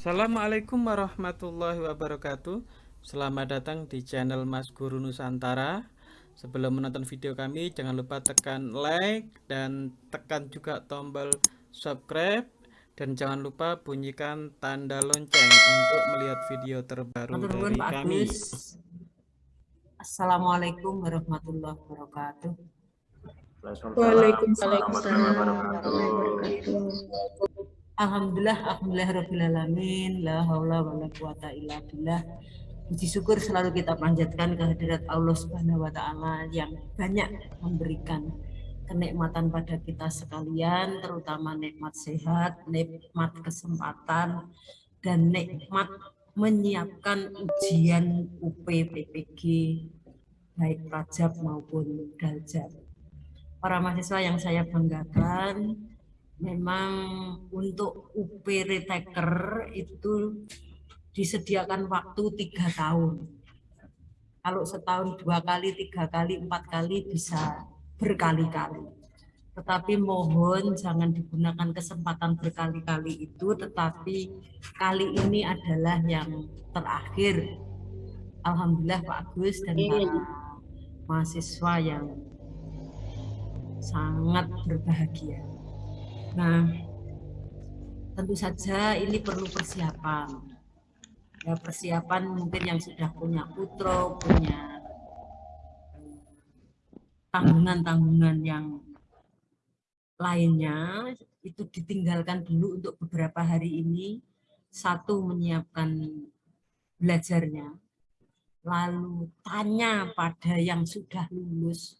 Assalamualaikum warahmatullahi wabarakatuh. Selamat datang di channel Mas Guru Nusantara. Sebelum menonton video kami jangan lupa tekan like dan tekan juga tombol subscribe. Dan jangan lupa bunyikan tanda lonceng untuk melihat video terbaru dari Pak kami. Assalamualaikum warahmatullahi wabarakatuh. Waalaikumsalam warahmatullahi wabarakatuh Alhamdulillah, alhamdulillah la haula wala quwata illa billah. Puji syukur selalu kita panjatkan kehadirat Allah Subhanahu wa taala yang banyak memberikan kenikmatan pada kita sekalian, terutama nikmat sehat, nikmat kesempatan dan nikmat menyiapkan ujian UPPPG baik Rajab maupun Daljab. Para mahasiswa yang saya banggakan, memang untuk UP retaker itu disediakan waktu tiga tahun. Kalau setahun dua kali, tiga kali, empat kali bisa berkali-kali. Tetapi mohon jangan digunakan kesempatan berkali-kali itu, tetapi kali ini adalah yang terakhir. Alhamdulillah Pak Agus dan para mahasiswa yang sangat berbahagia. Nah, tentu saja ini perlu persiapan. Ya, persiapan mungkin yang sudah punya putro, punya tanggungan-tanggungan yang lainnya itu ditinggalkan dulu untuk beberapa hari ini. Satu menyiapkan belajarnya, lalu tanya pada yang sudah lulus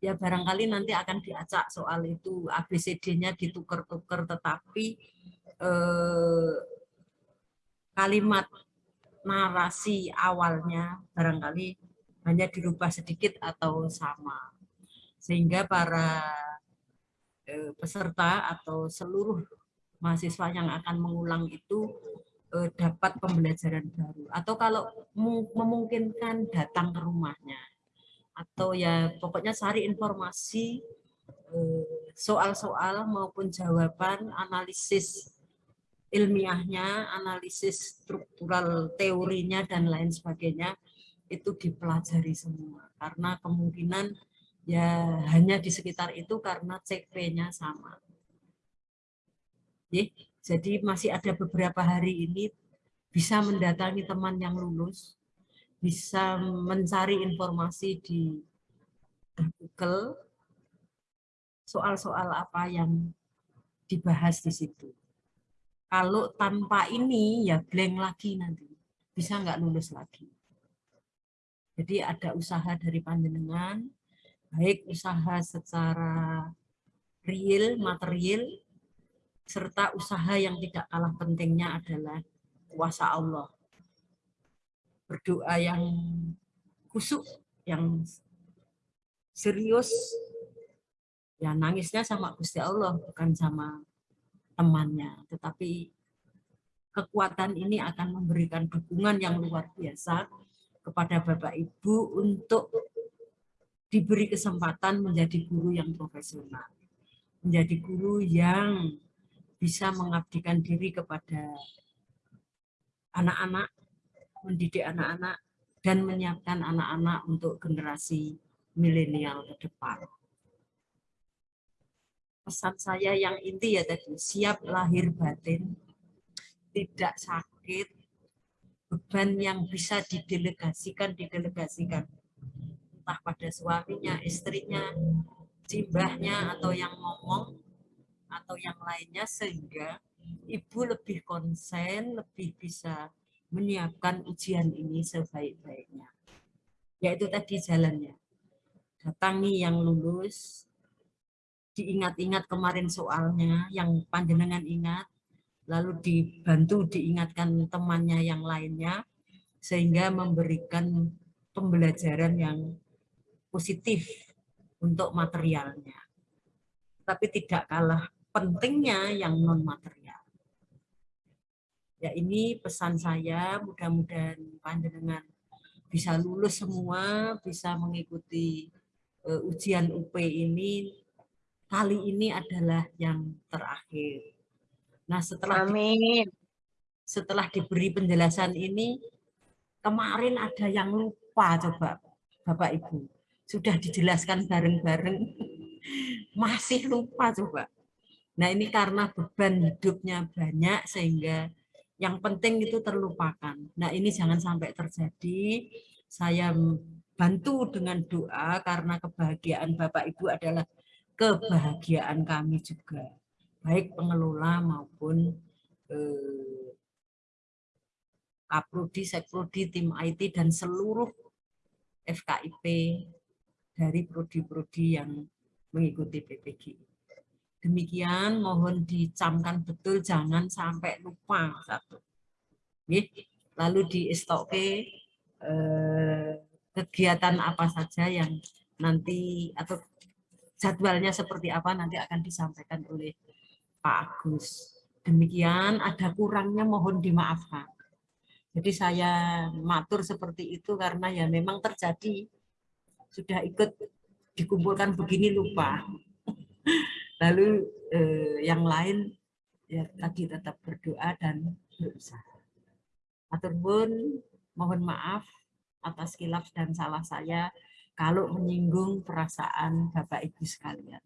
ya barangkali nanti akan diacak soal itu ABCD-nya ditukar-tukar tetapi eh, kalimat narasi awalnya barangkali hanya dirubah sedikit atau sama. Sehingga para eh, peserta atau seluruh mahasiswa yang akan mengulang itu eh, dapat pembelajaran baru. Atau kalau memungkinkan datang ke rumahnya atau ya pokoknya cari informasi eh, soal-soal maupun jawaban analisis ilmiahnya, analisis struktural teorinya dan lain sebagainya itu dipelajari semua karena kemungkinan ya hanya di sekitar itu karena CP-nya sama. Jadi masih ada beberapa hari ini bisa mendatangi teman yang lulus bisa mencari informasi di Google soal-soal apa yang dibahas di situ. Kalau tanpa ini ya blank lagi nanti, bisa nggak lulus lagi. Jadi ada usaha dari panjenengan, baik usaha secara real, material, serta usaha yang tidak kalah pentingnya adalah kuasa Allah berdoa yang kusuk, yang serius, ya nangisnya sama Gusti Allah, bukan sama temannya. Tetapi kekuatan ini akan memberikan dukungan yang luar biasa kepada Bapak Ibu untuk diberi kesempatan menjadi guru yang profesional. Menjadi guru yang bisa mengabdikan diri kepada anak-anak mendidik anak-anak dan menyiapkan anak-anak untuk generasi milenial ke depan. Pesan saya yang inti ya tadi, siap lahir batin, tidak sakit, beban yang bisa didelegasikan, didelegasikan. Entah pada suaminya, istrinya, jimbahnya, atau yang ngomong, atau yang lainnya, sehingga ibu lebih konsen, lebih bisa menyiapkan ujian ini sebaik-baiknya. Yaitu tadi jalannya. Datangi yang lulus, diingat-ingat kemarin soalnya yang panjenengan ingat, lalu dibantu diingatkan temannya yang lainnya, sehingga memberikan pembelajaran yang positif untuk materialnya. Tapi tidak kalah pentingnya yang non-material. Ya ini pesan saya, mudah-mudahan panjenengan bisa lulus semua, bisa mengikuti uh, ujian UP ini. Kali ini adalah yang terakhir. Nah, setelah Amin. setelah diberi penjelasan ini kemarin ada yang lupa coba Bapak Ibu. Sudah dijelaskan bareng-bareng masih lupa coba. Nah, ini karena beban hidupnya banyak sehingga yang penting itu terlupakan. Nah, ini jangan sampai terjadi. Saya bantu dengan doa karena kebahagiaan Bapak Ibu adalah kebahagiaan kami juga. Baik pengelola maupun eh, Kaprodi, Sekprodi, tim IT, dan seluruh FKIP dari prodi-prodi yang mengikuti PPG. Demikian mohon dicamkan betul jangan sampai lupa satu. Lalu di STOK eh, kegiatan apa saja yang nanti atau jadwalnya seperti apa nanti akan disampaikan oleh Pak Agus. Demikian ada kurangnya mohon dimaafkan. Jadi saya matur seperti itu karena ya memang terjadi sudah ikut dikumpulkan begini lupa. Lalu eh, yang lain ya tadi tetap berdoa dan berusaha. Matur pun mohon maaf atas kilaf dan salah saya kalau menyinggung perasaan Bapak Ibu sekalian.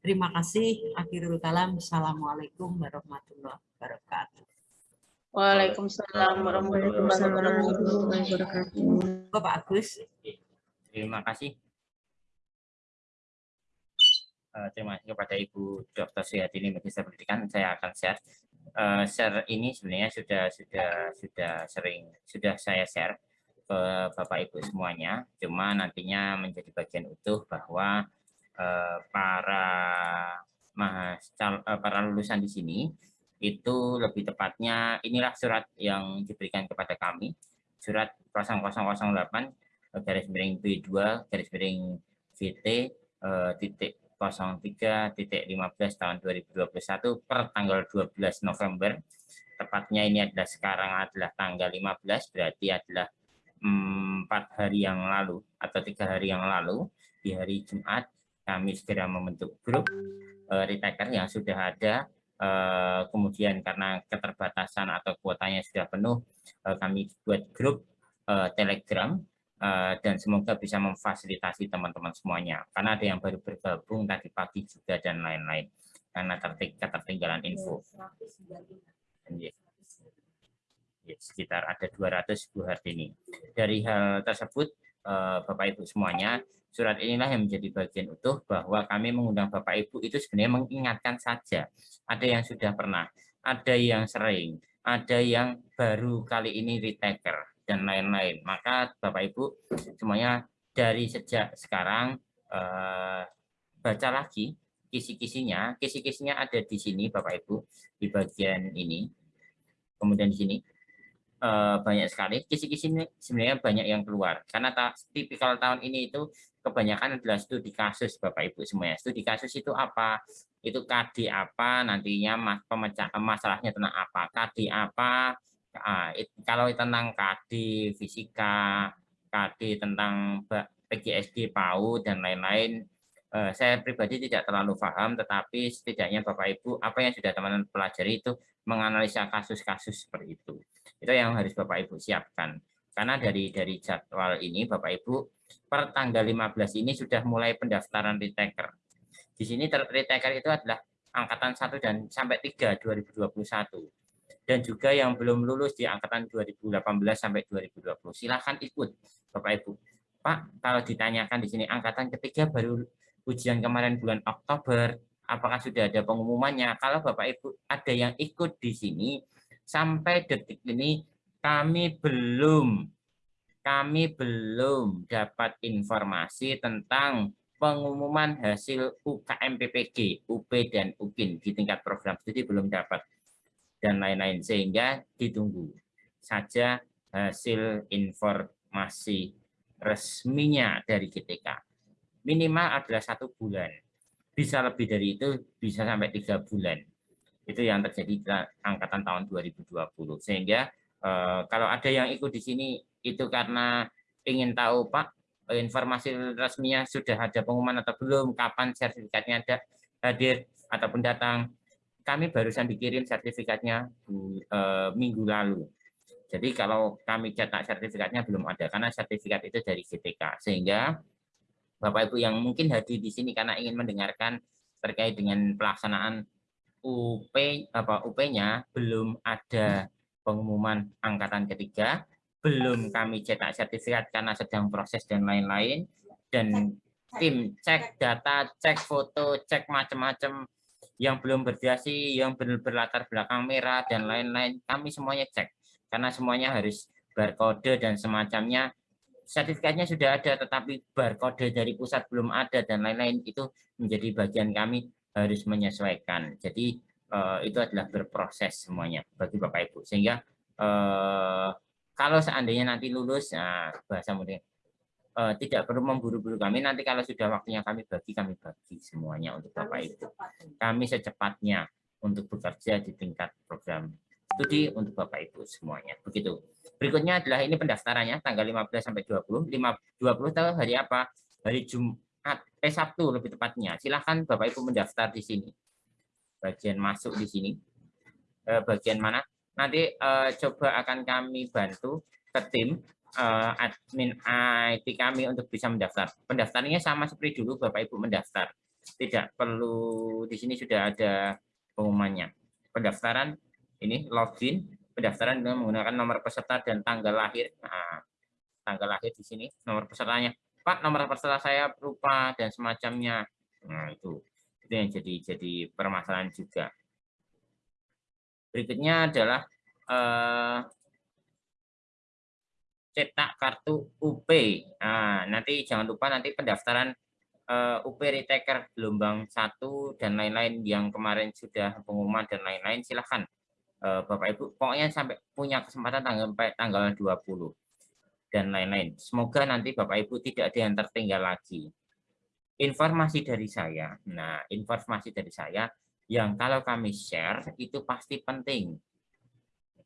Terima kasih. Akhirul kalam. Assalamualaikum warahmatullahi wabarakatuh. Waalaikumsalam warahmatullahi wabarakatuh. Bapak Agus. Terima kasih. Uh, terima kasih kepada Ibu Dr. Suyatini Magister Pendidikan. Saya akan share. Uh, share ini sebenarnya sudah sudah sudah sering sudah saya share ke Bapak Ibu semuanya. Cuma nantinya menjadi bagian utuh bahwa uh, para mahas, para lulusan di sini itu lebih tepatnya inilah surat yang diberikan kepada kami surat 0008 garis miring B2 garis miring VT uh, titik 03 titik 15 tahun 2021 per tanggal 12 November. Tepatnya ini adalah sekarang adalah tanggal 15 berarti adalah hmm, empat hari yang lalu atau tiga hari yang lalu di hari Jumat. Kami segera membentuk grup uh, retaker yang sudah ada uh, kemudian karena keterbatasan atau kuotanya sudah penuh uh, kami buat grup uh, telegram dan semoga bisa memfasilitasi teman-teman semuanya. Karena ada yang baru bergabung tadi pagi juga dan lain-lain. Karena ketertinggalan info. Ya, sekitar ada 200 Bu Hartini. Dari hal tersebut uh, Bapak Ibu semuanya surat inilah yang menjadi bagian utuh bahwa kami mengundang Bapak Ibu itu sebenarnya mengingatkan saja. Ada yang sudah pernah ada yang sering ada yang baru kali ini retaker dan lain-lain. Maka Bapak Ibu semuanya dari sejak sekarang eh, baca lagi kisi-kisinya. Kisi-kisinya ada di sini Bapak Ibu di bagian ini. Kemudian di sini eh, banyak sekali kisi-kisi sebenarnya banyak yang keluar karena ta tipikal tahun ini itu kebanyakan adalah studi kasus Bapak Ibu semuanya. Studi kasus itu apa? Itu KD apa nantinya mas pemecah masalahnya tentang apa? KD apa? Nah, it, kalau tentang KD fisika, KD tentang PGSD, PAU dan lain-lain, eh, saya pribadi tidak terlalu paham, tetapi setidaknya Bapak Ibu apa yang sudah teman-teman pelajari itu menganalisa kasus-kasus seperti itu. Itu yang harus Bapak Ibu siapkan. Karena dari dari jadwal ini Bapak Ibu per tanggal 15 ini sudah mulai pendaftaran retaker. Di sini retaker itu adalah angkatan 1 dan sampai 3 2021 dan juga yang belum lulus di angkatan 2018 sampai 2020. Silahkan ikut Bapak Ibu. Pak, kalau ditanyakan di sini angkatan ketiga baru ujian kemarin bulan Oktober, apakah sudah ada pengumumannya? Kalau Bapak Ibu ada yang ikut di sini, sampai detik ini kami belum kami belum dapat informasi tentang pengumuman hasil UKM PPG, UP dan UKIN di tingkat program studi belum dapat dan lain-lain. Sehingga ditunggu saja hasil informasi resminya dari GTK minimal adalah satu bulan. Bisa lebih dari itu bisa sampai tiga bulan. Itu yang terjadi di angkatan tahun 2020 sehingga eh, kalau ada yang ikut di sini itu karena ingin tahu Pak informasi resminya sudah ada pengumuman atau belum? Kapan sertifikatnya ada hadir ataupun datang kami barusan dikirim sertifikatnya uh, minggu lalu. Jadi kalau kami cetak sertifikatnya belum ada karena sertifikat itu dari GTK sehingga Bapak Ibu yang mungkin hadir di sini karena ingin mendengarkan terkait dengan pelaksanaan UP apa UP-nya belum ada pengumuman angkatan ketiga, belum kami cetak sertifikat karena sedang proses dan lain-lain. Dan tim cek data, cek foto, cek macam-macam yang belum berdasi, yang berlatar belakang merah dan lain-lain, kami semuanya cek. Karena semuanya harus barcode dan semacamnya. Sertifikatnya sudah ada tetapi barcode dari pusat belum ada dan lain-lain. Itu menjadi bagian kami harus menyesuaikan. Jadi uh, itu adalah berproses semuanya bagi Bapak Ibu. Sehingga uh, kalau seandainya nanti lulus nah bahasa mudah uh, tidak perlu memburu-buru kami nanti kalau sudah waktunya kami bagi kami bagi semuanya untuk Bapak Ibu kami secepatnya untuk bekerja di tingkat program studi untuk Bapak Ibu semuanya. Begitu. Berikutnya adalah ini pendaftarannya tanggal 15 sampai 20. 5, 20 tahu hari apa? Hari Jumat, eh Sabtu lebih tepatnya. Silahkan Bapak Ibu mendaftar di sini. Bagian masuk di sini. Eh, bagian mana? Nanti eh, coba akan kami bantu ke tim eh, admin IT kami untuk bisa mendaftar. Pendaftarannya sama seperti dulu Bapak Ibu mendaftar. Tidak perlu di sini sudah ada pengumumannya. Pendaftaran ini login pendaftaran dengan menggunakan nomor peserta dan tanggal lahir. Nah, tanggal lahir di sini nomor pesertanya. Pak, nomor peserta saya berupa dan semacamnya. Nah, itu itu yang jadi jadi permasalahan juga. Berikutnya adalah eh, cetak kartu UP. Nah, nanti jangan lupa nanti pendaftaran uh, UP Retaker gelombang satu dan lain-lain yang kemarin sudah pengumuman dan lain-lain silahkan Eh, Bapak Ibu pokoknya sampai punya kesempatan tanggal tanggal 20 dan lain-lain. Semoga nanti Bapak Ibu tidak ada yang tertinggal lagi. Informasi dari saya, nah informasi dari saya yang kalau kami share itu pasti penting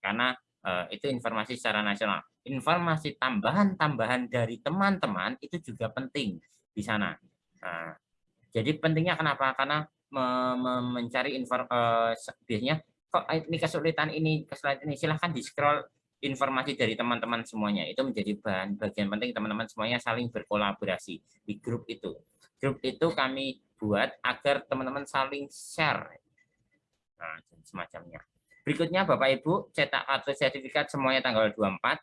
karena uh, itu informasi secara nasional. Informasi tambahan-tambahan dari teman-teman itu juga penting di sana. Nah, jadi pentingnya kenapa? Karena me me mencari info uh, biasanya kok ini kesulitan ini kesulitan ini silahkan di scroll informasi dari teman-teman semuanya itu menjadi bahan bagian penting teman-teman semuanya saling berkolaborasi di grup itu grup itu kami buat agar teman-teman saling share nah, semacamnya berikutnya Bapak Ibu cetak kartu sertifikat semuanya tanggal 24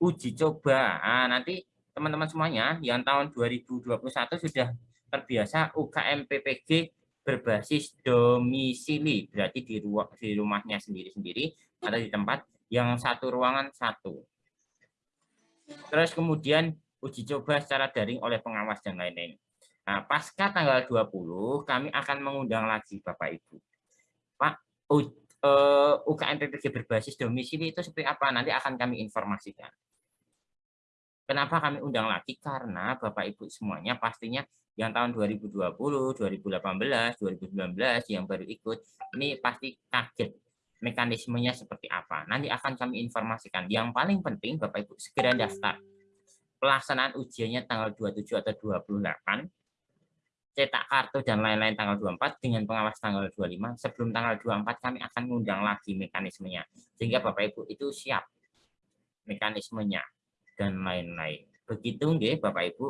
uji coba nah, nanti teman-teman semuanya yang tahun 2021 sudah terbiasa UKM PPG berbasis domisili, berarti di, ruang, di rumahnya sendiri-sendiri atau di tempat yang satu ruangan satu. Terus kemudian uji coba secara daring oleh pengawas dan lain-lain. Nah, pasca tanggal 20, kami akan mengundang lagi Bapak Ibu. Pak, UKM PPG berbasis domisili itu seperti apa? Nanti akan kami informasikan. Kenapa kami undang lagi? Karena Bapak Ibu semuanya pastinya yang tahun 2020, 2018, 2019 yang baru ikut, ini pasti kaget mekanismenya seperti apa. Nanti akan kami informasikan. Yang paling penting Bapak Ibu segera daftar. Pelaksanaan ujiannya tanggal 27 atau 28, cetak kartu dan lain-lain tanggal 24 dengan pengawas tanggal 25. Sebelum tanggal 24 kami akan mengundang lagi mekanismenya. Sehingga Bapak Ibu itu siap mekanismenya dan lain-lain. Begitu nggih Bapak Ibu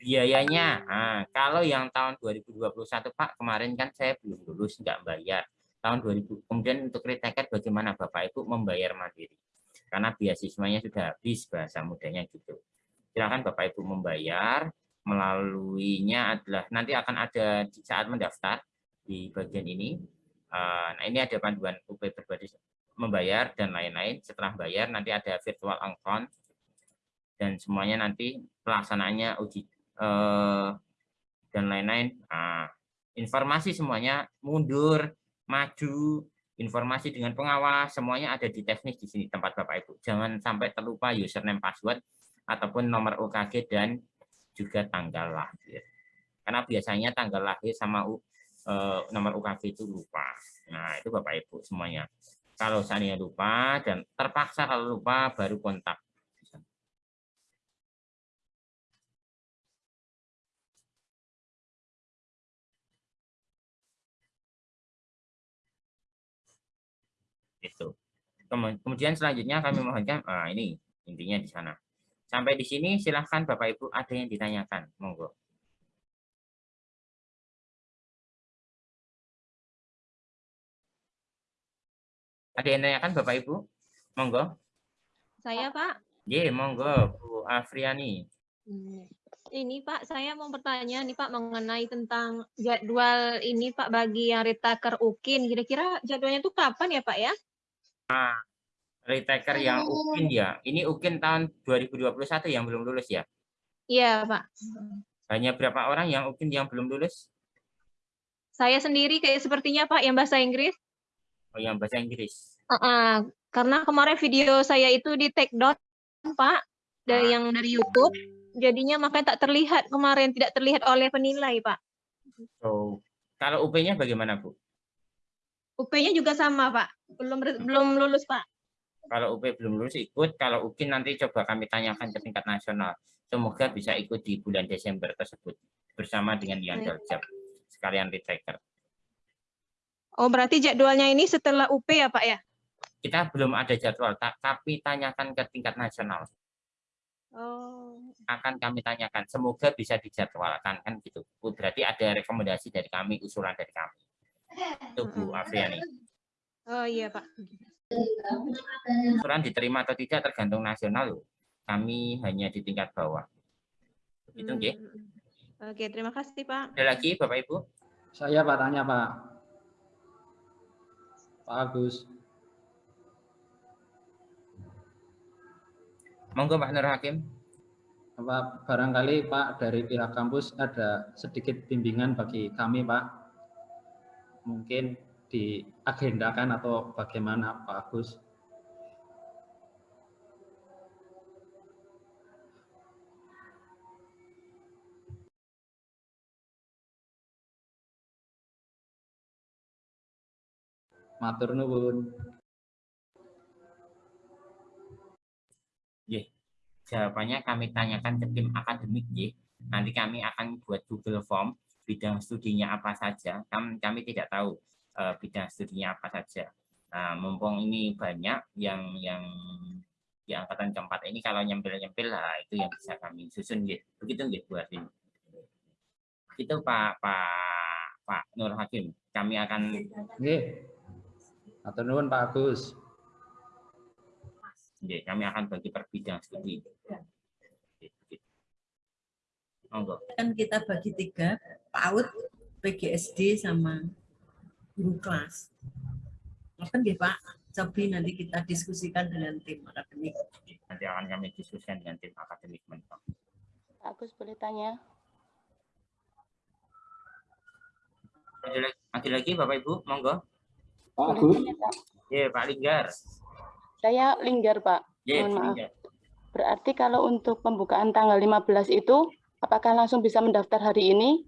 biayanya nah, kalau yang tahun 2021 Pak kemarin kan saya belum lulus nggak bayar tahun 2000 kemudian untuk retaker bagaimana Bapak Ibu membayar mandiri karena beasiswanya sudah habis bahasa mudanya gitu silakan Bapak Ibu membayar melaluinya adalah nanti akan ada di saat mendaftar di bagian ini ah, nah ini ada panduan UP berbasis membayar dan lain-lain setelah bayar nanti ada virtual account dan semuanya nanti pelaksanaannya uji Eh, dan lain-lain. Nah, informasi semuanya mundur, maju, informasi dengan pengawas, semuanya ada di teknis di sini tempat Bapak Ibu. Jangan sampai terlupa username password ataupun nomor UKG dan juga tanggal lahir. Karena biasanya tanggal lahir sama uh, nomor UKG itu lupa. Nah, itu Bapak Ibu semuanya. Kalau saya lupa dan terpaksa kalau lupa baru kontak Itu. Kemu- Kemudian selanjutnya kami mohonkan, ah, ini intinya di sana. Sampai di sini silahkan Bapak Ibu ada yang ditanyakan, monggo. Ada yang ditanyakan Bapak Ibu? Monggo. Saya Pak, Ye, monggo Bu Afriani. Hmm, ini Pak, saya mau bertanya nih Pak mengenai tentang jadwal ini Pak bagi yang retaker UKIN. Kira-kira jadwalnya itu kapan ya Pak ya? Retaker yang UKIN ya. Ini UKIN tahun 2021 yang belum lulus ya. Iya Pak. Hanya berapa orang yang UKIN yang belum lulus? Saya sendiri kayak sepertinya Pak yang bahasa Inggris. Oh, yang bahasa Inggris. Uh-uh, karena kemarin video saya itu di take down Pak dari yang dari YouTube. Jadinya makanya tak terlihat kemarin tidak terlihat oleh penilai Pak. So, kalau UP-nya bagaimana, Bu? UP-nya juga sama Pak. Belum belum lulus Pak. Kalau UP belum lulus ikut, kalau UKIN nanti coba kami tanyakan ke tingkat nasional. Semoga bisa ikut di bulan Desember tersebut bersama dengan yang Baik. Daljab sekalian retaker. Oh berarti jadwalnya ini setelah UP ya Pak ya? Kita belum ada jadwal, ta- tapi tanyakan ke tingkat nasional. Oh. Akan kami tanyakan. Semoga bisa dijadwalkan kan gitu. Berarti ada rekomendasi dari kami, usulan dari kami. Itu Bu Afriani. Oh iya Pak. Usulan diterima atau tidak tergantung nasional loh. Kami hanya di tingkat bawah. Begitu nggih. Hmm. Oke, terima kasih Pak. Ada lagi Bapak Ibu? Saya Pak tanya Pak. Pak Agus. Monggo Pak Nur Hakim. Apa barangkali Pak dari pihak kampus ada sedikit bimbingan bagi kami Pak. Mungkin diagendakan atau bagaimana Pak Agus? Matur nuwun. Jawabannya kami tanyakan ke tim akademik ya. Nanti kami akan buat Google Form bidang studinya apa saja. Kami, kami tidak tahu eh, bidang studinya apa saja. Nah, mumpung ini banyak yang yang di angkatan keempat ini kalau nyempil-nyempil lah itu yang bisa kami susun gitu. Begitu gitu buat ini. Itu Pak Pak Pak Nur Hakim. Kami akan Nggih. Matur nuwun Pak Agus. ya, kami akan bagi per bidang studi. Monggo. kan kita bagi tiga PAUD, PGSD sama guru kelas. Kan ya Pak, Cobi nanti kita diskusikan dengan tim akademik. Nanti akan kami diskusikan dengan tim akademik. Pak Agus boleh tanya? Lagi, lagi Bapak Ibu, monggo. Pak? Ya, Pak Linggar. Saya Linggar, Pak. Ya, Mohon maaf. Linggar. Berarti kalau untuk pembukaan tanggal 15 itu, apakah langsung bisa mendaftar hari ini?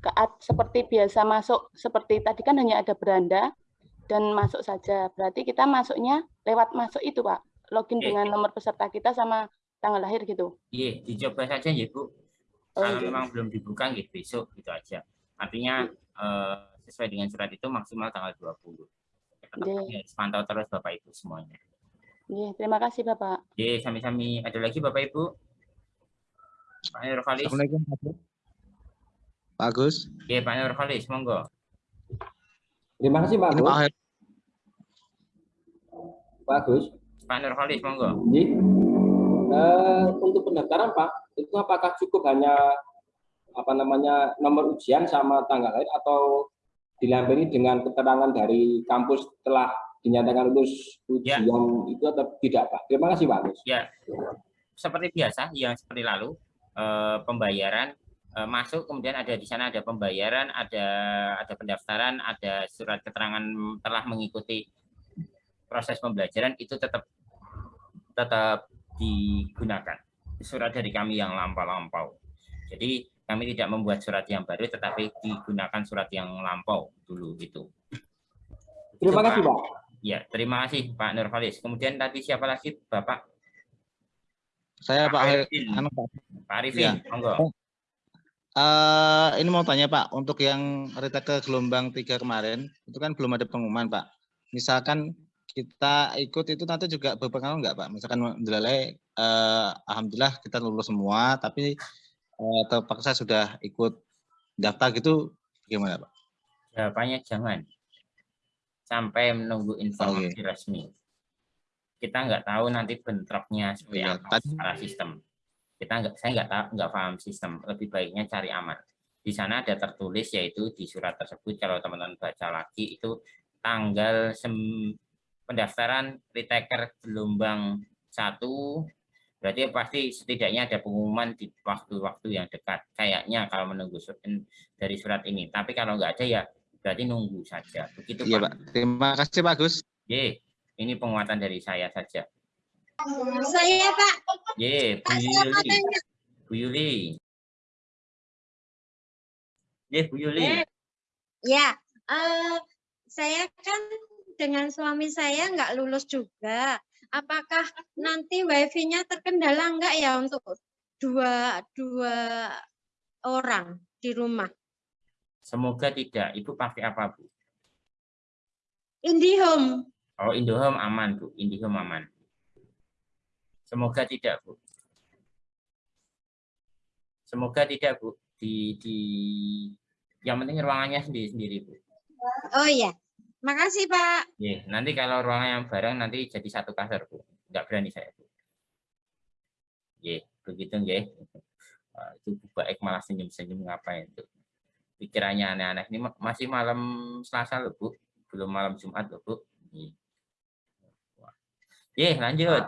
Keat seperti biasa masuk, seperti tadi kan hanya ada beranda dan masuk saja. Berarti kita masuknya lewat masuk itu, Pak. Login Oke. dengan nomor peserta kita sama tanggal lahir gitu. Iya, dicoba saja ya Bu. Oh, Kalau iya. memang belum dibuka gitu besok gitu aja. Artinya eh, sesuai dengan surat itu maksimal tanggal 20. Tetap Iya. kami harus pantau terus Bapak Ibu semuanya. Iya, terima kasih, Bapak. Oke, sami-sami. Ada lagi Bapak Ibu? Pak Nurholis. Assalamualaikum Pak. Pak Agus. Oke, Pak Nurholis, monggo. Terima kasih Pak Agus. Pak Agus. Pak Nurholis, monggo. Jadi, eh, untuk pendaftaran Pak, itu apakah cukup hanya apa namanya nomor ujian sama tanggal lahir atau dilampiri dengan keterangan dari kampus telah dinyatakan lulus Ya. ujian itu atau tidak Pak? Terima kasih Pak Agus. Ya, seperti biasa, yang seperti lalu, eh, pembayaran masuk, kemudian ada di sana ada pembayaran, ada ada pendaftaran, ada surat keterangan telah mengikuti proses pembelajaran itu tetap tetap digunakan. Surat dari kami yang lampau-lampau. Jadi kami tidak membuat surat yang baru, tetapi digunakan surat yang lampau dulu itu. Terima kasih Pak. Ya, terima kasih Pak Nurholis. Kemudian tadi siapa lagi, Bapak? Saya Pak Arifin. anu, Pak. Pak Arifin, monggo. Eh, ini mau tanya Pak, untuk yang retake gelombang tiga kemarin, itu kan belum ada pengumuman Pak. Misalkan kita ikut itu nanti juga berpengaruh nggak Pak? Misalkan menilai eh, alhamdulillah kita lulus semua, tapi eh, terpaksa sudah ikut daftar gitu gimana Pak? Jawabannya jangan. Sampai menunggu informasi Oke. resmi. Kita nggak tahu nanti bentroknya seperti Iya, apa secara sistem. Kita nggak, saya nggak tahu, nggak paham sistem. Lebih baiknya cari aman. Di sana ada tertulis yaitu di surat tersebut kalau teman-teman baca lagi itu tanggal sem- pendaftaran retaker gelombang satu berarti pasti setidaknya ada pengumuman di waktu-waktu yang dekat kayaknya kalau menunggu sur- dari surat ini tapi kalau nggak ada ya berarti nunggu saja begitu Iya Pak Pak. Terima kasih Pak Agus. Ye, ini penguatan dari saya saja Saya Pak, Ye, Bu Yuli. Bu Yuli Ye, Bu Yuli Eh, Ya, eh, saya kan dengan suami saya nggak lulus juga. Apakah nanti wifi-nya terkendala nggak ya untuk dua dua orang di rumah? semoga tidak Ibu pakai apa Bu IndiHome. Oh, Indohome aman, Bu. Indihome aman. Semoga tidak, Bu. Semoga tidak, Bu. Di di yang penting ruangannya sendiri-sendiri, Bu. Oh iya, makasih Pak. Ye, nanti kalau ruangan yang bareng nanti jadi satu kasur, Bu. Enggak berani saya, Bu. Ye, begitu nggih. Itu Bu Baik malah senyum-senyum ngapain tuh. Pikirannya aneh-aneh. Ini ma- masih malam Selasa loh, Bu. Belum malam Jumat loh, Bu. Ye. Ye, lanjut.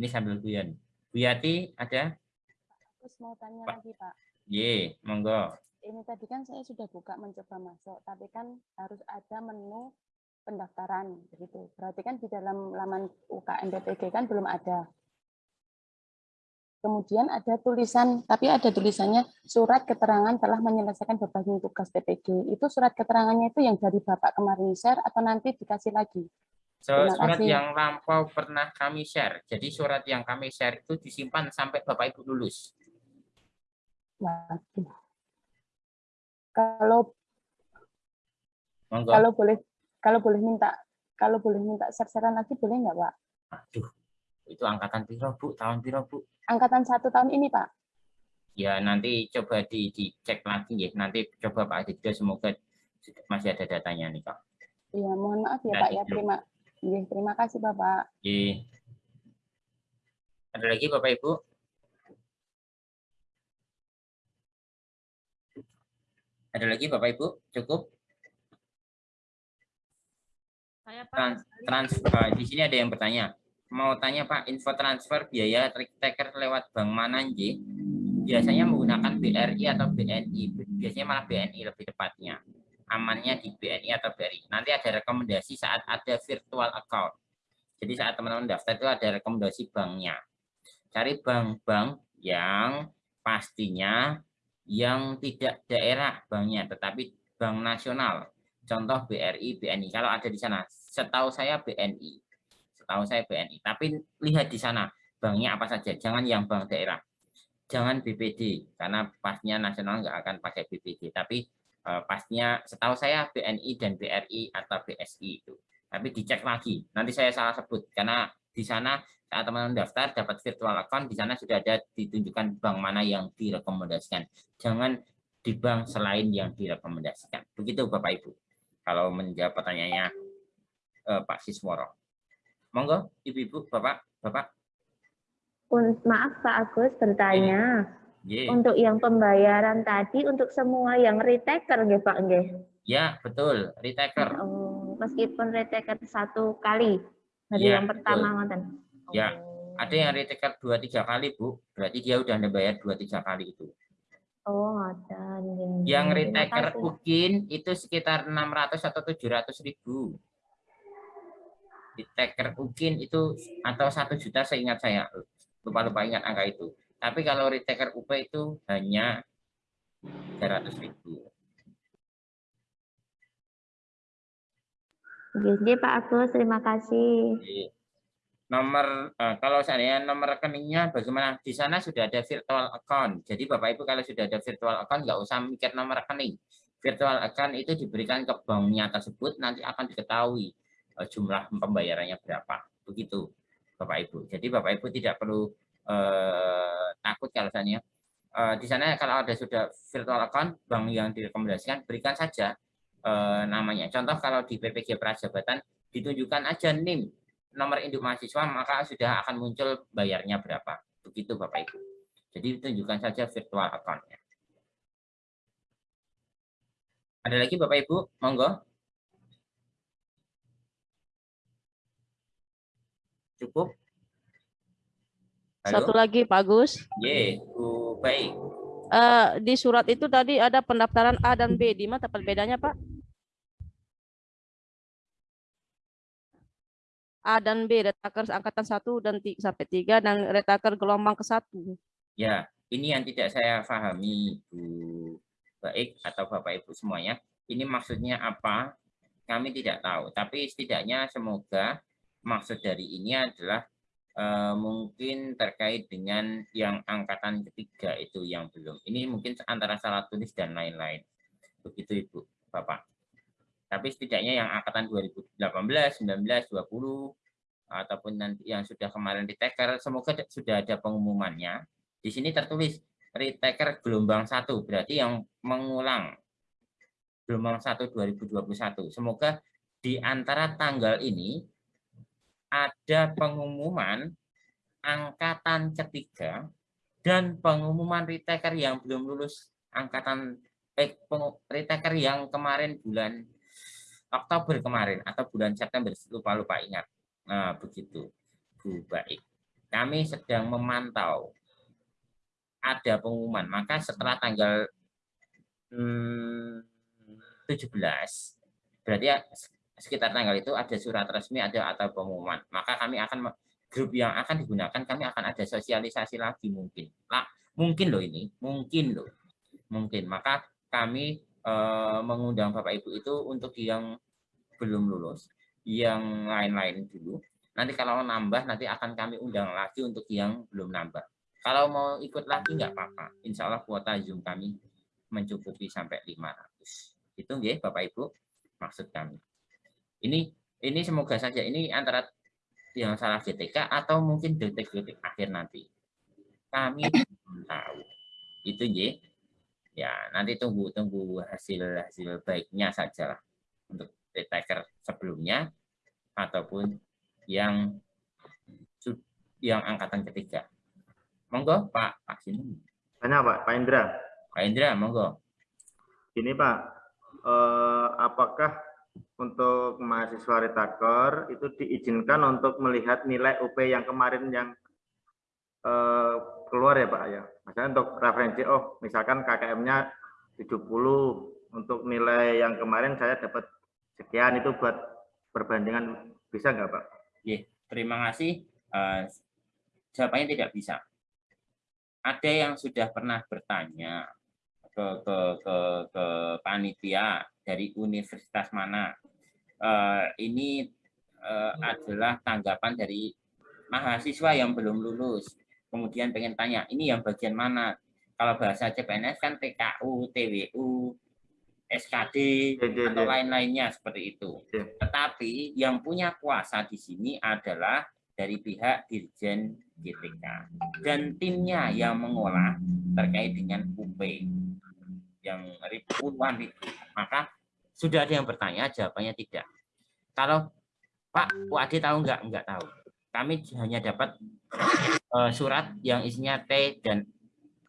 Ini sambil guyon. Bu Yati ada? Terus mau tanya Pak. lagi Pak, Ye, monggo. ini tadi kan saya sudah buka mencoba masuk, tapi kan harus ada menu pendaftaran begitu. Berarti kan di dalam laman UKM BPG kan belum ada. Kemudian ada tulisan, tapi ada tulisannya surat keterangan telah menyelesaikan berbagai tugas TPG. Itu surat keterangannya itu yang dari Bapak kemarin share atau nanti dikasih lagi? Surat yang lampau pernah kami share. Jadi surat yang kami share itu disimpan sampai Bapak Ibu lulus. Kalau Monggo. kalau boleh kalau boleh minta kalau boleh minta share-sharean lagi boleh nggak Pak? Aduh, itu angkatan piro, Bu? Tahun piro, Bu? Angkatan satu tahun ini Pak. Ya, nanti coba di, dicek lagi ya. Nanti coba Pak Aditya semoga masih ada datanya nih, Kak. Iya, mohon maaf ya Pak ya. Terima iya, terima kasih Bapak. Oke. Ada lagi Bapak Ibu? Ada lagi Bapak Ibu? Cukup? Saya Trans, transfer. Di sini ada yang bertanya. Mau tanya Pak, info transfer biaya taker lewat bank mana Nji? Biasanya menggunakan BRI atau BNI. Biasanya malah BNI lebih tepatnya. Amannya di BNI atau BRI. Nanti ada rekomendasi saat ada virtual account. Jadi saat teman-teman daftar itu ada rekomendasi banknya. Cari bank-bank yang pastinya yang tidak daerah banknya, tetapi bank nasional. Contoh BRI, BNI. Kalau ada di sana, setahu saya BNI. Setahu saya BNI. Tapi lihat di sana banknya apa saja. Jangan yang bank daerah. Jangan BPD karena pastinya nasional nggak akan pakai BPD. Tapi pastinya setahu saya BNI dan BRI atau BSI itu. Tapi dicek lagi. Nanti saya salah sebut karena di sana saat teman-teman daftar dapat virtual account di sana sudah ada ditunjukkan bank mana yang direkomendasikan. Jangan di bank selain yang direkomendasikan. Begitu Bapak Ibu. Kalau menjawab pertanyaannya eh, Pak Sisworo. Monggo, Ibu-ibu, Bapak, Bapak. Maaf Pak Agus bertanya, Ye. untuk yang pembayaran tadi untuk semua yang retaker nggih Pak nggih? Ya, betul. Retaker. Oh, meskipun retaker satu kali dari Iya, yang pertama ngoten. Ya, ada yang retaker dua tiga kali, Bu. Berarti dia udah bayar dua tiga kali itu. Oh, ngoten. nggih. Yang retaker mungkin itu sekitar 600 atau 700 ribu. Retaker mungkin itu atau satu juta seingat saya. Lupa-lupa ingat angka itu. Tapi kalau retaker UP itu hanya 300 ribu. Nggih, Pak Agus, terima kasih. Nomor eh, kalau saya nomor rekeningnya bagaimana di sana sudah ada virtual account jadi bapak ibu kalau sudah ada virtual account nggak usah mikir nomor rekening virtual account itu diberikan ke banknya tersebut nanti akan diketahui eh, jumlah pembayarannya berapa. Begitu Bapak Ibu. Jadi Bapak Ibu tidak perlu eh, takut kalau misalnya eh, di sana kalau ada sudah virtual account bank yang direkomendasikan berikan saja eh, namanya. Contoh kalau di PPG Prajabatan ditunjukkan aja NIM nomor induk mahasiswa maka sudah akan muncul bayarnya berapa. Begitu Bapak Ibu. Jadi tunjukkan saja virtual account-nya. Ada lagi Bapak Ibu? Monggo. Cukup? Halo? Satu lagi Pak Gus. Ye, Bu, baik. Eh, di surat itu tadi ada pendaftaran A dan B. Di mana tempat bedanya Pak? A dan B, retaker angkatan 1 dan 3, sampai 3 dan retaker gelombang ke 1. Ya, ini yang tidak saya pahami, Bu Baik atau Bapak Ibu semuanya. Ini maksudnya apa? Kami tidak tahu, tapi setidaknya semoga maksud dari ini adalah uh, mungkin terkait dengan yang angkatan ketiga itu yang belum. Ini mungkin antara salah tulis dan lain-lain. Begitu Ibu, Bapak. Tapi setidaknya yang angkatan 2018, 19, 20, ataupun nanti yang sudah kemarin di taker, semoga sudah ada pengumumannya di sini tertulis retaker gelombang satu, berarti yang mengulang gelombang satu 2021. Semoga di antara tanggal ini ada pengumuman angkatan ketiga dan pengumuman retaker yang belum lulus angkatan eh, retaker yang kemarin bulan Oktober kemarin atau bulan September lupa-lupa ingat. Nah, begitu. Bu baik. Kami sedang memantau ada pengumuman. Maka setelah tanggal hmm, 17, berarti ya sekitar tanggal itu ada surat resmi ada atau pengumuman. Maka kami akan grup yang akan digunakan kami akan ada sosialisasi lagi mungkin. Nah, mungkin loh ini, mungkin loh. Mungkin. Maka kami eh, mengundang Bapak Ibu itu untuk yang belum lulus, yang lain-lain dulu. Nanti kalau nambah nanti akan kami undang lagi untuk yang belum nambah. Kalau mau ikut lagi nggak apa-apa. Insya Allah kuota Zoom kami mencukupi sampai 500. Itu nggih Bapak Ibu maksud kami. Ini ini semoga saja ini antara yang salah GTK atau mungkin detik-detik akhir nanti. Kami belum tahu. Itu nggih. Ya, nanti tunggu tunggu hasil hasil baiknya saja lah untuk detaker sebelumnya ataupun yang yang angkatan ketiga. Monggo Pak, Pak sini. Tanya Pak, Pak Indra. Pak Indra, monggo. Ini Pak, eh, apakah untuk mahasiswa retaker itu diizinkan untuk melihat nilai UP yang kemarin yang eh, keluar ya Pak ya? Misalnya untuk referensi, oh misalkan KKM-nya 70, untuk nilai yang kemarin saya dapat sekian itu buat perbandingan bisa nggak Pak? Iya, terima kasih. Uh, jawabannya tidak bisa ada yang sudah pernah bertanya ke ke ke, ke panitia dari universitas mana. Uh, ini uh, adalah tanggapan dari mahasiswa yang belum lulus. Kemudian pengen tanya ini yang bagian mana? Kalau bahasa CPNS kan TKU TWU SKD atau lain-lainnya seperti itu. Tetapi yang punya kuasa di sini adalah dari pihak Dirjen GTK dan timnya yang mengolah terkait dengan UP yang ribuan itu maka sudah ada yang bertanya jawabannya tidak. Kalau Pak Wadi tahu enggak enggak tahu. Kami hanya dapat uh, surat yang isinya T dan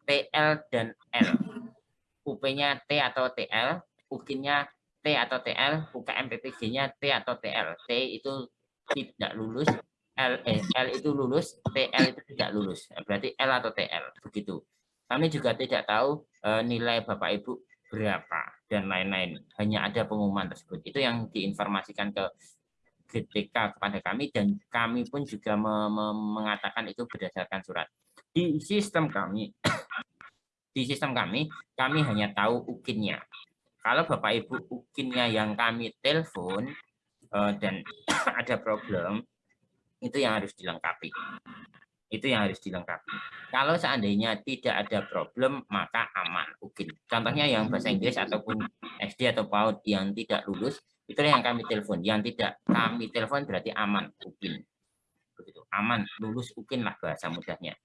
TL dan L. UP-nya T atau TL UKIN-nya T atau TL UKM PPG-nya T atau TL T itu tidak lulus L, eh, L itu lulus, TL itu tidak lulus. Berarti L atau TL, begitu. Kami juga tidak tahu e, nilai Bapak Ibu berapa dan lain-lain. Hanya ada pengumuman tersebut. Itu yang diinformasikan ke GTK kepada kami dan kami pun juga me me mengatakan itu berdasarkan surat. Di sistem kami, di sistem kami, kami hanya tahu ukinnya. Kalau Bapak Ibu ukinnya yang kami telepon uh, dan ada problem, itu yang harus dilengkapi. Itu yang harus dilengkapi. Kalau seandainya tidak ada problem, maka aman. Mungkin. Contohnya yang bahasa Inggris ataupun SD atau PAUD yang tidak lulus, Itulah yang kami telepon. Yang tidak kami telepon berarti aman, UPIN. Begitu. Aman, lulus UPIN lah bahasa mudahnya.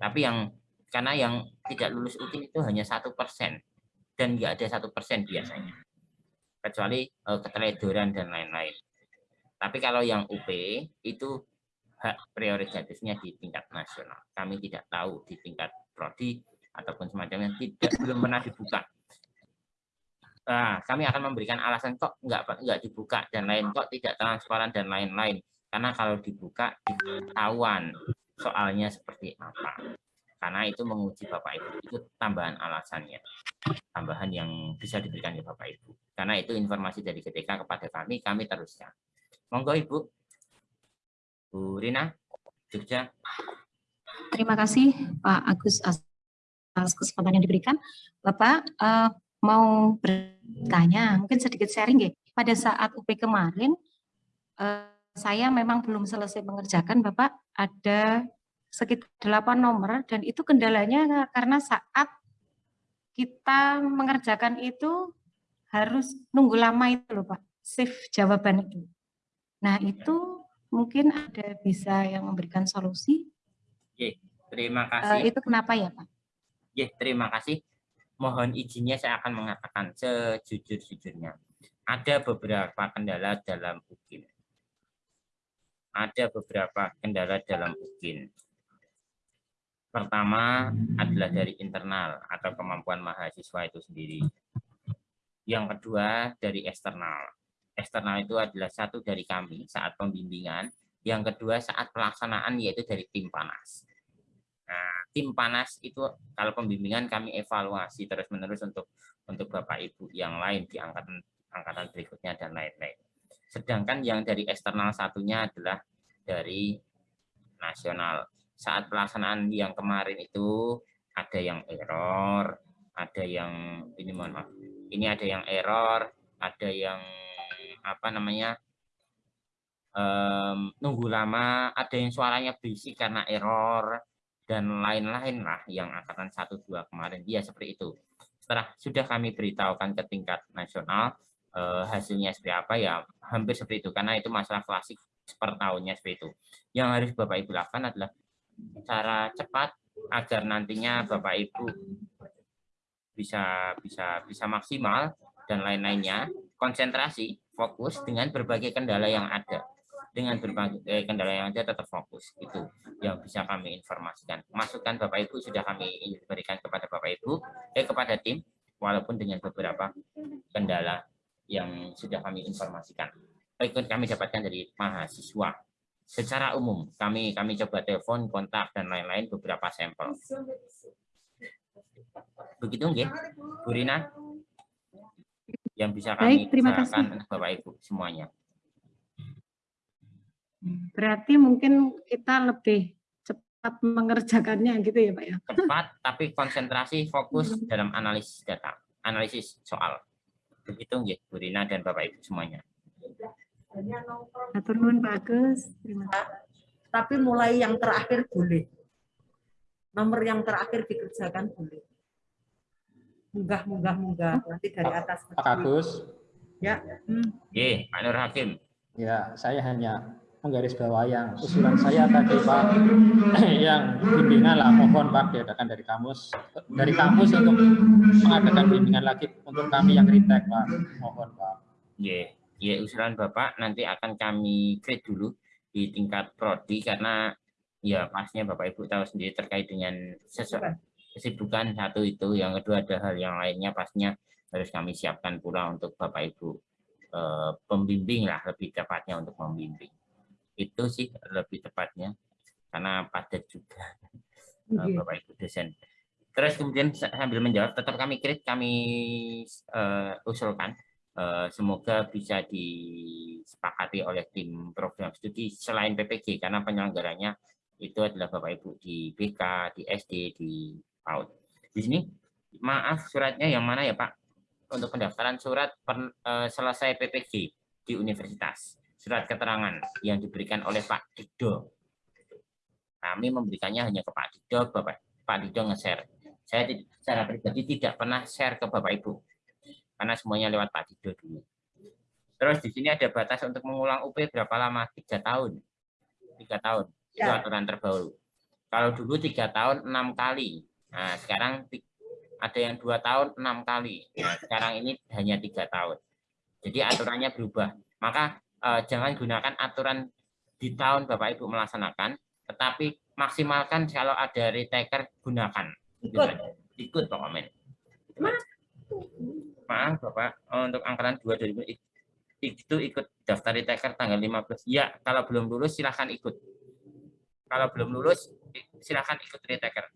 Tapi yang karena yang tidak lulus UPIN itu hanya satu persen dan nggak ada satu persen biasanya, kecuali uh, keteledoran dan lain-lain. Tapi kalau yang UP itu hak prioritatifnya di tingkat nasional. Kami tidak tahu di tingkat prodi ataupun semacamnya tidak belum pernah dibuka. Nah, kami akan memberikan alasan kok nggak nggak dibuka dan lain kok tidak transparan dan lain-lain. Karena kalau dibuka ketahuan soalnya seperti apa. Karena itu menguji Bapak Ibu itu tambahan alasannya, tambahan yang bisa diberikan ke Bapak Ibu. Karena itu informasi dari GTK kepada kami, kami teruskan. Monggo Ibu. Bu Rina, Jogja. Terima kasih Pak Agus atas kesempatan yang diberikan. Bapak, uh, mau bertanya, mungkin sedikit sharing ya. Pada saat UP kemarin, eh, saya memang belum selesai mengerjakan, Bapak, ada sekitar delapan nomor, dan itu kendalanya karena saat kita mengerjakan itu harus nunggu lama itu loh Pak, shift jawaban itu. Nah itu mungkin ada bisa yang memberikan solusi? Oke, terima Uh, kasih. itu kenapa ya Pak? Ya, terima kasih mohon izinnya saya akan mengatakan sejujur-jujurnya. Ada beberapa kendala dalam UKIN. Ada beberapa kendala dalam UKIN. Pertama adalah dari internal atau kemampuan mahasiswa itu sendiri. Yang kedua dari eksternal. Eksternal itu adalah satu dari kami saat pembimbingan. Yang kedua saat pelaksanaan yaitu dari tim panas. Nah, tim panas itu kalau pembimbingan kami evaluasi terus-menerus untuk untuk Bapak Ibu yang lain di angkatan angkatan berikutnya dan lain-lain. Sedangkan yang dari eksternal satunya adalah dari nasional. Saat pelaksanaan yang kemarin itu ada yang error, ada yang ini mohon maaf. Ini ada yang error, ada yang apa namanya? Um, nunggu lama, ada yang suaranya berisik karena error, dan lain-lain lah yang angkatan 1 2 kemarin dia seperti itu. Setelah sudah kami beritahukan ke tingkat nasional eh, hasilnya seperti apa ya hampir seperti itu karena itu masalah klasik per tahunnya seperti itu. Yang harus Bapak Ibu lakukan adalah cara cepat agar nantinya Bapak Ibu bisa bisa bisa maksimal dan lain-lainnya konsentrasi fokus dengan berbagai kendala yang ada. Dengan berbagai eh, kendala yang ada tetap fokus. Itu yang bisa kami informasikan. Masukan bapak ibu sudah kami berikan kepada bapak ibu eh kepada tim walaupun dengan beberapa kendala yang sudah kami informasikan. Baik kami dapatkan dari mahasiswa. Secara umum kami kami coba telepon kontak dan lain-lain beberapa sampel. Begitu nggih Bu Rina yang bisa kami Baik, terima kasih. untuk bapak ibu semuanya Berarti mungkin kita lebih cepat mengerjakannya gitu ya Pak ya? Cepat, tapi konsentrasi, fokus dalam analisis data, analisis soal. Begitu nggih, Bu Rina dan Bapak Ibu semuanya. Atur nuwun Pak Agus. Terima kasih. Tapi mulai yang terakhir boleh. Nomor yang terakhir dikerjakan boleh. Munggah, munggah, munggah. Nanti dari atas. Pak Agus. Ya. Hmm. Oke, Pak Nur Hakim. Ya, saya hanya menggarisbawahi yang usulan saya tadi Pak yang bimbingan lah mohon Pak diadakan dari kamus dari kamus untuk mengadakan bimbingan lagi untuk kami yang retake Pak mohon Pak. Ya, ya usulan Bapak nanti akan kami create dulu di tingkat prodi karena ya pasnya Bapak Ibu tahu sendiri terkait dengan sesuatu kesibukan satu itu yang kedua ada hal yang lainnya pastinya harus kami siapkan pula untuk Bapak Ibu eh, pembimbing lah lebih tepatnya untuk membimbing itu sih lebih tepatnya karena padat juga okay. Bapak Ibu dosen. Terus kemudian sambil menjawab tetap kami kredit kami uh, usulkan uh, semoga bisa disepakati oleh tim program studi selain PPG karena penyelenggaranya itu adalah Bapak Ibu di BK, di SD, di PAUD. Di sini maaf suratnya yang mana ya Pak? Untuk pendaftaran surat per, uh, selesai PPG di universitas surat keterangan yang diberikan oleh Pak Dido. Kami memberikannya hanya ke Pak Dido, Bapak Pak Dido nge-share. Saya secara pribadi tidak pernah share ke Bapak Ibu. Karena semuanya lewat Pak Dido dulu. Terus di sini ada batas untuk mengulang UP berapa lama? Tiga tahun. Tiga tahun. Itu Ya. aturan terbaru. Kalau dulu tiga tahun enam kali. Nah, sekarang ada yang dua tahun enam kali. Nah, sekarang ini hanya tiga tahun. Jadi aturannya berubah. Maka eh, jangan gunakan aturan di tahun Bapak Ibu melaksanakan, tetapi maksimalkan kalau ada retaker gunakan. Ikut. Ikut pokoknya. Maaf Bapak, eh, untuk angkatan 2 2000 ik- itu ikut daftar retaker tanggal 15. Ya, kalau belum lulus silahkan ikut. Kalau belum lulus silahkan ikut retaker.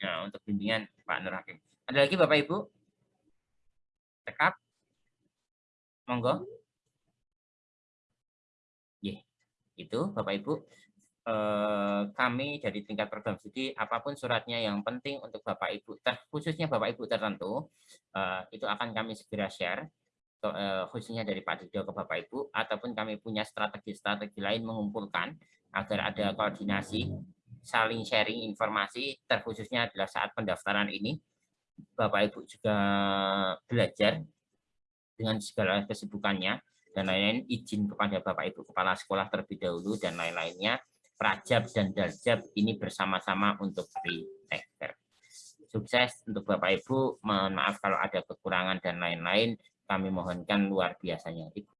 Ya, untuk bimbingan Pak Nur Hakim. Ada lagi Bapak Ibu? Tekap? Monggo. Ye, itu Bapak Ibu. Eh, kami dari tingkat program studi apa pun suratnya yang penting untuk Bapak Ibu, khususnya Bapak Ibu tertentu, eh, itu akan kami segera share eh, khususnya dari Pak Dido ke Bapak Ibu ataupun kami punya strategi-strategi lain mengumpulkan agar ada koordinasi saling sharing informasi terkhususnya adalah saat pendaftaran ini Bapak Ibu juga belajar dengan segala kesibukannya dan lain-lain izin kepada Bapak Ibu kepala sekolah terlebih dahulu dan lain-lainnya Prajab dan Daljab ini bersama-sama untuk retaker. Sukses untuk Bapak Ibu. Mohon maaf kalau ada kekurangan dan lain-lain. Kami mohonkan luar biasanya. Ibu.